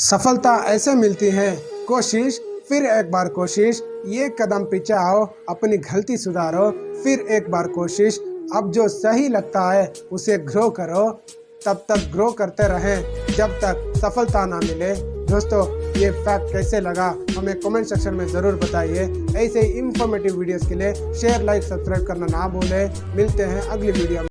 सफलता ऐसे मिलती है। कोशिश, फिर एक बार कोशिश, ये कदम पीछे आओ, अपनी गलती सुधारो, फिर एक बार कोशिश। अब जो सही लगता है, उसे ग्रो करो। तब तक ग्रो करते रहें। जब तक सफलता ना मिले। दोस्तों, ये फैक्ट कैसे लगा, हमें कमेंट सेक्शन में ज़रूर बताइए। ऐसे ही इंफॉर्मेटिव वीडियोस के लिए शेयर लाइक सब्सक्राइब करना ना भूलें। मिलते हैं अगली वीडियो में।